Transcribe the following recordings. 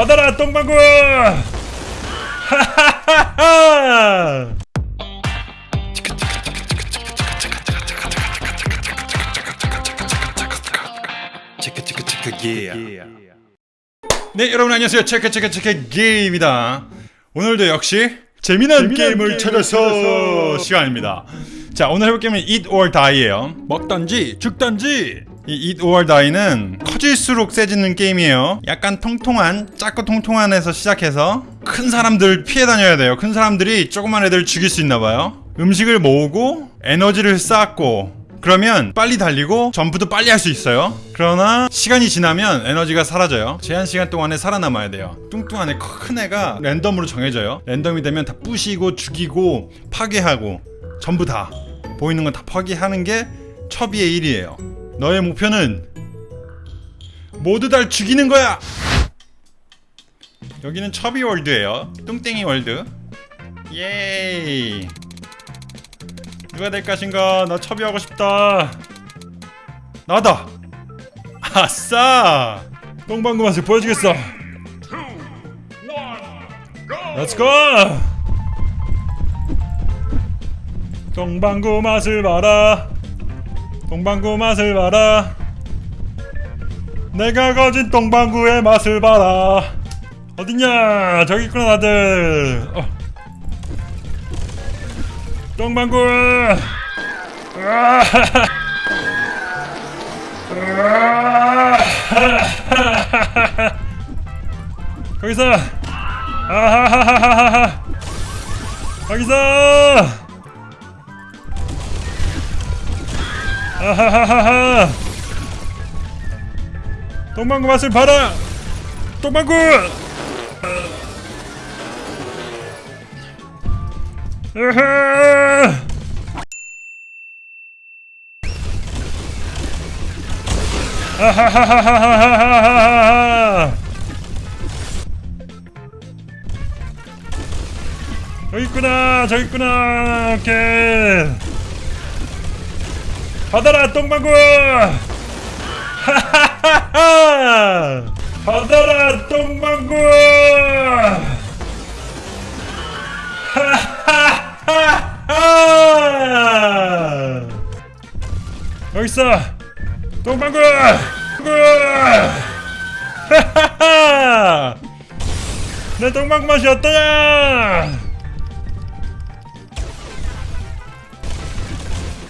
받아라 똥방구! 하하하하 네 여러분 안녕하세요. 체크 체크 체크 게임입니다. 오늘도 역시 재미난, 게임을 찾아서 시간입니다. 자 오늘 해볼 게임은 Eat or Die예요. 먹던지 죽던지 이 Eat or Die는 커질수록 세지는 게임이에요. 약간 통통한 작고 통통한에서 시작해서 큰 사람들 피해 다녀야 돼요. 큰 사람들이 조그만 애들 죽일 수 있나봐요. 음식을 모으고 에너지를 쌓고 그러면 빨리 달리고 점프도 빨리 할 수 있어요. 그러나 시간이 지나면 에너지가 사라져요. 제한 시간 동안에 살아남아야 돼요. 뚱뚱한 애 큰 애가 랜덤으로 정해져요. 랜덤이 되면 다 부시고 죽이고 파괴하고 전부 다 보이는 건 다 파괴하는 게 chubby의 일이에요 너의 목표는 모두 다 죽이는 거야 여기는 chubby world예요 뚱땡이 world 예이 누가 될 것인가? 나 첩이 하고 싶다. 나다. 아싸! 똥방구 맛을 보여주겠어. Go! 똥방구 맛을 봐라. 똥방구 맛을 봐라. 내가 가진 똥방구의 맛을 봐라. 어딨냐? 저기 있구나 다들. 어. 똥방구 거기서 아하하하하하 거기서 아하하하하. 똥방구 맛을 봐라. 똥방구. 으흐! 아하하하하하하하하! 저기 있구나. 저기 있구나. 오케이 받아라 똥방구! 하하하하 받아라 똥방구! 하하하하 여기 있어 똥방구! 하하하 내 똥방구 맛이 어떠냐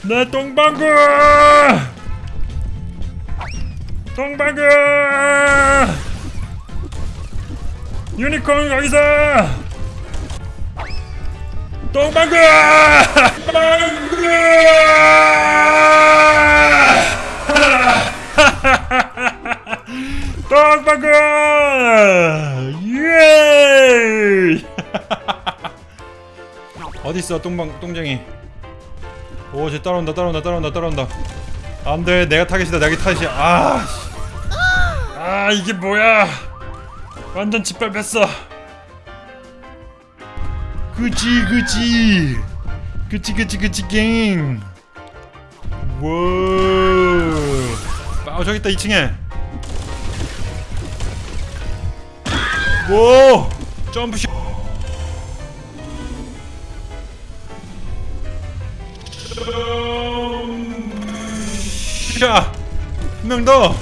내 똥방구! 똥방구! 유니콘 거기서! 똥방구! 똥방구! 똥방구! 예! 어딨어 똥방 똥쟁이 오쟤 따라온다 따라온다 따라온다 따라온다. 안돼 내가 타겟이다 내가 타겟이야. 아, 씨. 아 이게 뭐야? 완전 짓밟혔어. 그치 그치. 그치 그치 그치 갱. 와우 아 저기 있다 2층에. 오 점프샷 샷! 한명 더!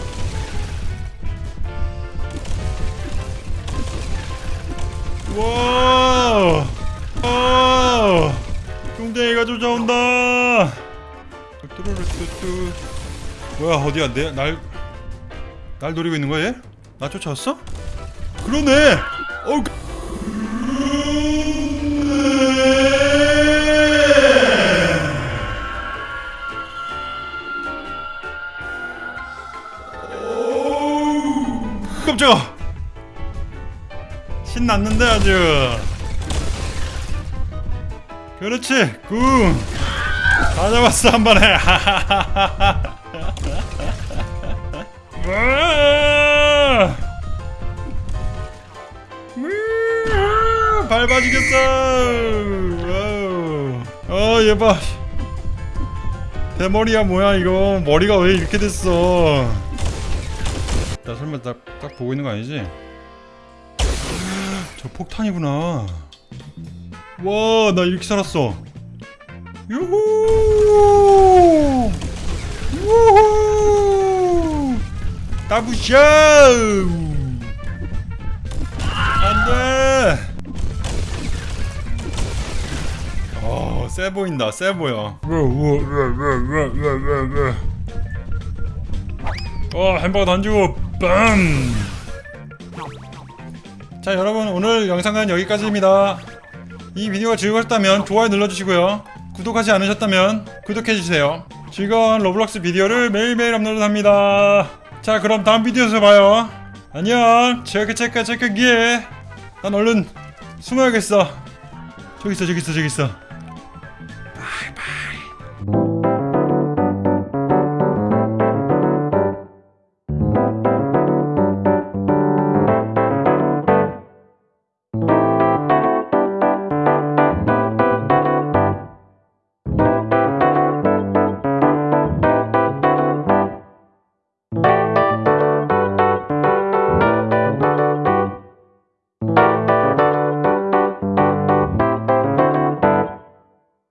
와! 아! 뚱땡이가 쫓아온다! 뭐야 어디야 내 날 날 노리고 있는 거야 얘? 나 쫓아왔어? 그러네! 어우 깜짝아! 신났는데 아주 그렇지 굿! 다 잡았어 한 번에! 밟아주겠어 와우. 어 얘봐 대머리야 뭐야 이거 머리가 왜 이렇게 됐어 나 설마 딱, 딱 보고 있는 거 아니지? 저 폭탄이구나. 와, 나 이렇게 살았어. 유후! 우후! 따부샤! 안 돼! 어, 세 보인다, 세 보여. 어, 햄버거 던지고, 빰! 자, 여러분, 오늘 영상은 여기까지입니다. 이 비디오가 즐거우셨다면 좋아요 눌러주시고요. 구독하지 않으셨다면 구독해주세요. 즐거운 로블록스 비디오를 매일매일 업로드합니다. 자, 그럼 다음 비디오에서 봐요. 안녕. 체크 체크 체크 기에. 난 얼른 숨어야겠어. 저기 있어, 저기 있어, 저기 있어.